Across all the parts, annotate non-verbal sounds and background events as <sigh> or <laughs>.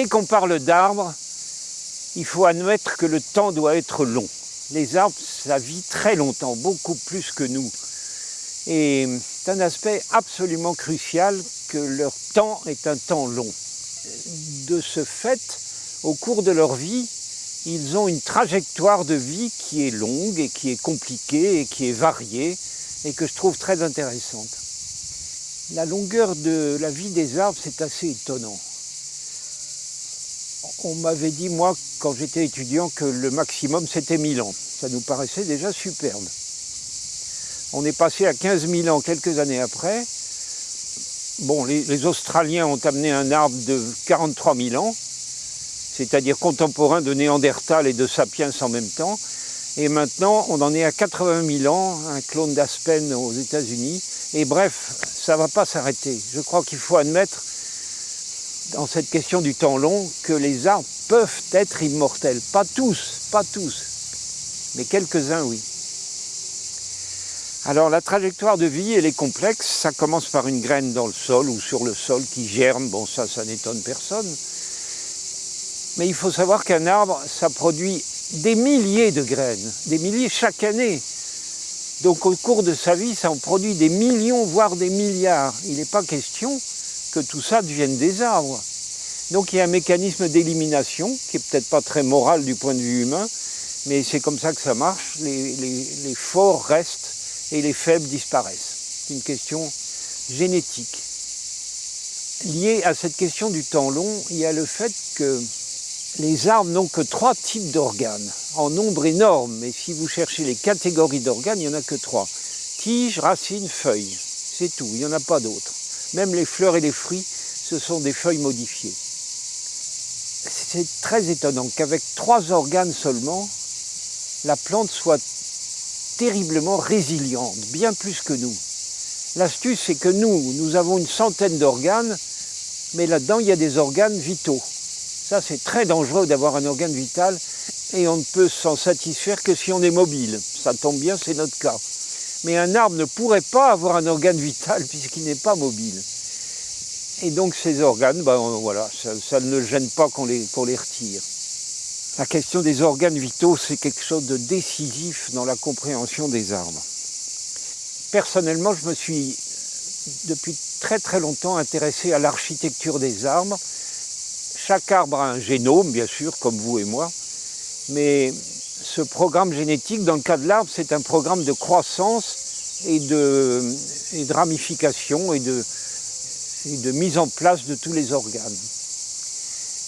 Dès qu'on parle d'arbres, il faut admettre que le temps doit être long. Les arbres, ça vit très longtemps, beaucoup plus que nous. Et c'est un aspect absolument crucial que leur temps est un temps long. De ce fait, au cours de leur vie, ils ont une trajectoire de vie qui est longue et qui est compliquée et qui est variée et que je trouve très intéressante. La longueur de la vie des arbres, c'est assez étonnant. On m'avait dit, moi, quand j'étais étudiant, que le maximum, c'était 1000 ans. Ça nous paraissait déjà superbe. On est passé à 15 000 ans quelques années après. Bon, les, Australiens ont amené un arbre de 43 000 ans, c'est-à-dire contemporain de Néandertal et de Sapiens en même temps. Et maintenant, on en est à 80 000 ans, un clone d'Aspen aux États-Unis. Et bref, ça ne va pas s'arrêter. Je crois qu'il faut admettre, dans cette question du temps long, que les arbres peuvent être immortels. Pas tous, pas tous, mais quelques-uns, oui. Alors la trajectoire de vie, elle est complexe. Ça commence par une graine dans le sol ou sur le sol qui germe. Bon, ça, ça n'étonne personne. Mais il faut savoir qu'un arbre, ça produit des milliers de graines, des milliers chaque année. Donc au cours de sa vie, ça en produit des millions, voire des milliards. Il n'est pas question que tout ça devienne des arbres. Donc il y a un mécanisme d'élimination qui est peut-être pas très moral du point de vue humain, mais c'est comme ça que ça marche. Les, forts restent et les faibles disparaissent. C'est une question génétique. Liée à cette question du temps long, il y a le fait que les arbres n'ont que trois types d'organes, en nombre énorme, mais si vous cherchez les catégories d'organes, il n'y en a que trois. Tiges, racines, feuilles, c'est tout, il n'y en a pas d'autres. Même les fleurs et les fruits, ce sont des feuilles modifiées. C'est très étonnant qu'avec trois organes seulement, la plante soit terriblement résiliente, bien plus que nous. L'astuce, c'est que nous, nous avons une centaine d'organes, mais là-dedans, il y a des organes vitaux. Ça, c'est très dangereux d'avoir un organe vital et on ne peut s'en satisfaire que si on est mobile. Ça tombe bien, c'est notre cas. Mais un arbre ne pourrait pas avoir un organe vital puisqu'il n'est pas mobile. Et donc ces organes, ben, voilà, ça, ne gêne pas qu'on les, les retire. La question des organes vitaux, c'est quelque chose de décisif dans la compréhension des arbres. Personnellement, je me suis depuis très très longtemps intéressé à l'architecture des arbres chaque arbre a un génome, bien sûr, comme vous et moi, mais ce programme génétique, dans le cas de l'arbre, c'est un programme de croissance et de, ramification et de, mise en place de tous les organes.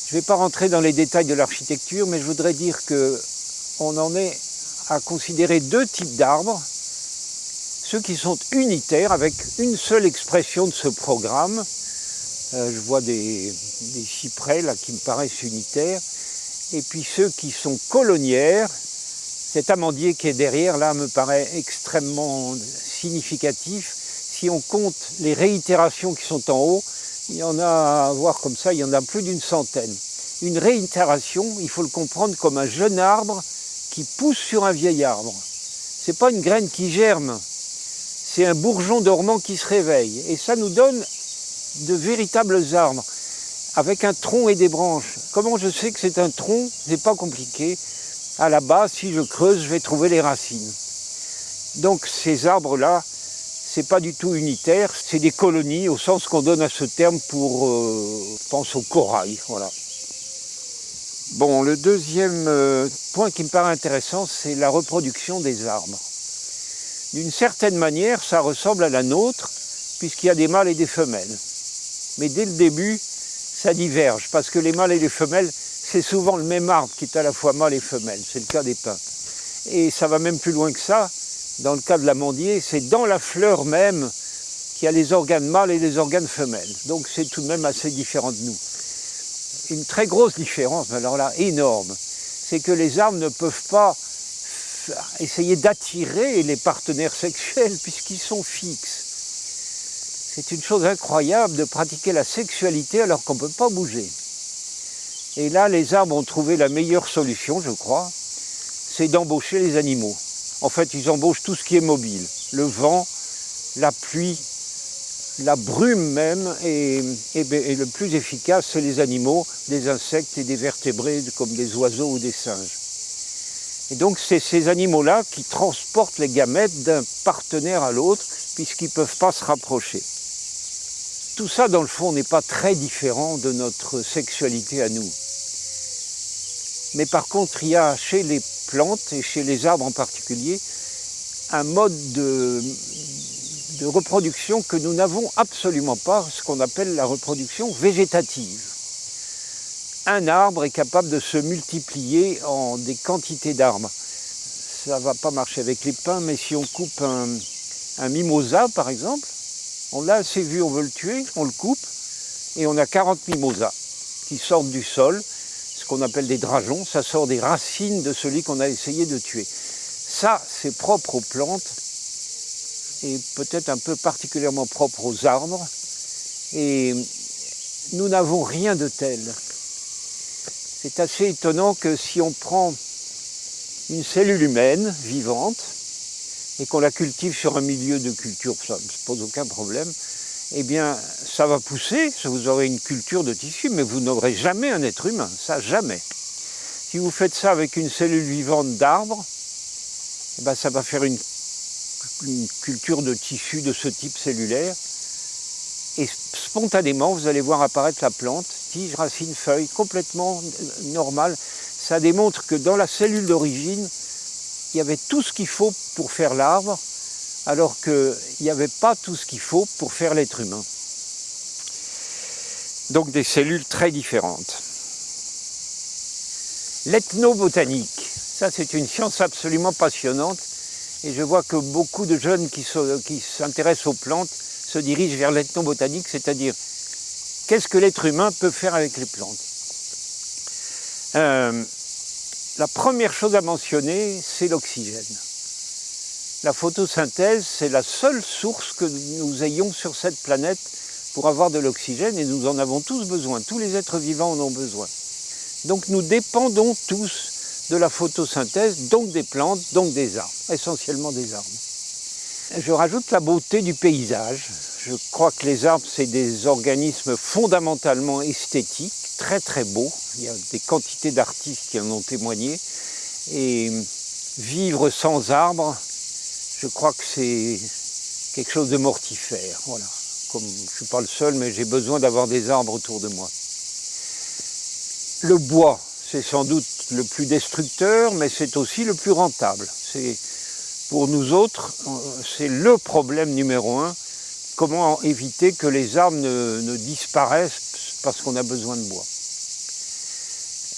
Je ne vais pas rentrer dans les détails de l'architecture, mais je voudrais dire qu'on en est à considérer deux types d'arbres, ceux qui sont unitaires avec une seule expression de ce programme, euh, je vois des, des, cyprès là qui me paraissent unitaires. Et puis ceux qui sont colonnières, cet amandier qui est derrière là me paraît extrêmement significatif. Si on compte les réitérations qui sont en haut, il y en a à voir comme ça, il y en a plus d'une centaine. Une réitération, il faut le comprendre comme un jeune arbre qui pousse sur un vieil arbre. Ce n'est pas une graine qui germe, c'est un bourgeon dormant qui se réveille. Et ça nous donne de véritables arbres avec un tronc et des branches. Comment je sais que c'est un tronc? C'est pas compliqué. À la base, si je creuse, je vais trouver les racines. Donc ces arbres-là, c'est pas du tout unitaire, c'est des colonies au sens qu'on donne à ce terme pour, euh, pense au corail. Bon, le deuxième euh, point qui me paraît intéressant, c'est la reproduction des arbres. D'une certaine manière, ça ressemble à la nôtre, puisqu'il y a des mâles et des femelles mais dès le début, ça diverge, parce que les mâles et les femelles, c'est souvent le même arbre qui est à la fois mâle et femelle, c'est le cas des pins. Et ça va même plus loin que ça, dans le cas de l'amandier, c'est dans la fleur même qu'il y a les organes mâles et les organes femelles. Donc c'est tout de même assez différent de nous. Une très grosse différence, alors là, énorme, c'est que les arbres ne peuvent pas essayer d'attirer les partenaires sexuels <laughs> puisqu'ils sont fixes. C'est une chose incroyable de pratiquer la sexualité alors qu'on ne peut pas bouger. Et là, les arbres ont trouvé la meilleure solution, je crois, c'est d'embaucher les animaux. En fait, ils embauchent tout ce qui est mobile. Le vent, la pluie, la brume même est, le plus efficace, c'est les animaux, des insectes et des vertébrés comme des oiseaux ou des singes. Et donc c'est ces animaux-là qui transportent les gamètes d'un partenaire à l'autre puisqu'ils ne peuvent pas se rapprocher. Tout ça, dans le fond, n'est pas très différent de notre sexualité à nous. Mais par contre, il y a chez les plantes et chez les arbres en particulier un mode de, reproduction que nous n'avons absolument pas, ce qu'on appelle la reproduction végétative. Un arbre est capable de se multiplier en des quantités d'arbres. Ça ne va pas marcher avec les pins, mais si on coupe un mimosa, par exemple, on l'a assez vu, on veut le tuer, on le coupe, et on a 40 mimosas qui sortent du sol, ce qu'on appelle des drageons, ça sort des racines de celui qu'on a essayé de tuer. Ça, c'est propre aux plantes, et peut-être un peu particulièrement propre aux arbres. Et nous n'avons rien de tel. C'est assez étonnant que si on prend une cellule humaine vivante et qu'on la cultive sur un milieu de culture, ça ne pose aucun problème, eh bien, ça va pousser, vous aurez une culture de tissu, mais vous n'aurez jamais un être humain, ça jamais. Si vous faites ça avec une cellule vivante d'arbre, eh ben, ça va faire une une culture de tissu de ce type cellulaire. Et spontanément, vous allez voir apparaître la plante, tige, racine, feuille, complètement normale. Ça démontre que dans la cellule d'origine, il y avait tout ce qu'il faut pour faire l'arbre, alors qu'il n'y avait pas tout ce qu'il faut pour faire l'être humain. Donc des cellules très différentes. L'ethnobotanique, ça c'est une science absolument passionnante et je vois que beaucoup de jeunes qui s'intéressent aux plantes se dirigent vers l'ethnobotanique, c'est-à-dire qu'est-ce que l'être humain peut faire avec les plantes? Euh, la première chose à mentionner, c'est l'oxygène. La photosynthèse, c'est la seule source que nous ayons sur cette planète pour avoir de l'oxygène et nous en avons tous besoin. Tous les êtres vivants en ont besoin. Donc nous dépendons tous de la photosynthèse, donc des plantes, donc des arbres, essentiellement des arbres. Je rajoute la beauté du paysage. Je crois que les arbres, c'est des organismes fondamentalement esthétiques, très très beaux. Il y a des quantités d'artistes qui en ont témoigné. Et vivre sans arbres, je crois que c'est quelque chose de mortifère. Voilà. Comme je ne suis pas le seul, mais j'ai besoin d'avoir des arbres autour de moi. Le bois, c'est sans doute le plus destructeur, mais c'est aussi le plus rentable. Pour nous autres, c'est le problème numéro un, comment éviter que les arbres ne, disparaissent parce qu'on a besoin de bois.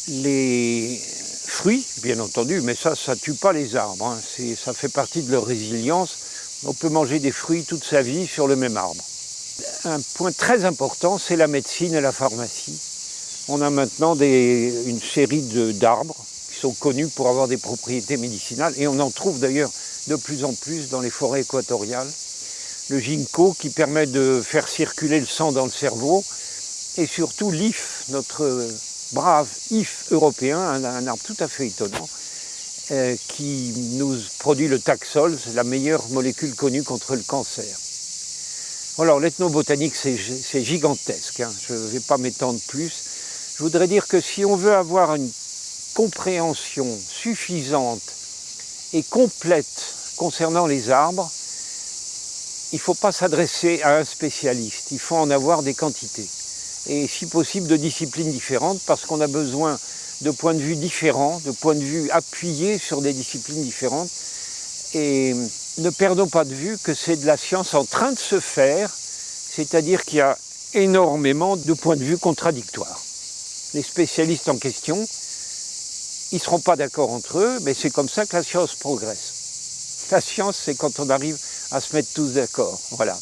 Les fruits, bien entendu, mais ça, ça ne tue pas les arbres, hein. ça fait partie de leur résilience. On peut manger des fruits toute sa vie sur le même arbre. Un point très important, c'est la médecine et la pharmacie on a maintenant une série d'arbres qui sont connus pour avoir des propriétés médicinales et on en trouve d'ailleurs de plus en plus dans les forêts équatoriales. Le ginkgo qui permet de faire circuler le sang dans le cerveau et surtout l'IF, notre brave IF européen, un, arbre tout à fait étonnant, euh, qui nous produit le taxol, la meilleure molécule connue contre le cancer. Alors l'ethnobotanique c'est gigantesque, hein. je ne vais pas m'étendre plus, je voudrais dire que si on veut avoir une compréhension suffisante et complète concernant les arbres, il ne faut pas s'adresser à un spécialiste, il faut en avoir des quantités. Et si possible de disciplines différentes, parce qu'on a besoin de points de vue différents, de points de vue appuyés sur des disciplines différentes. Et ne perdons pas de vue que c'est de la science en train de se faire, c'est-à-dire qu'il y a énormément de points de vue contradictoires les spécialistes en question, ils ne seront pas d'accord entre eux, mais c'est comme ça que la science progresse. La science, c'est quand on arrive à se mettre tous d'accord. Voilà.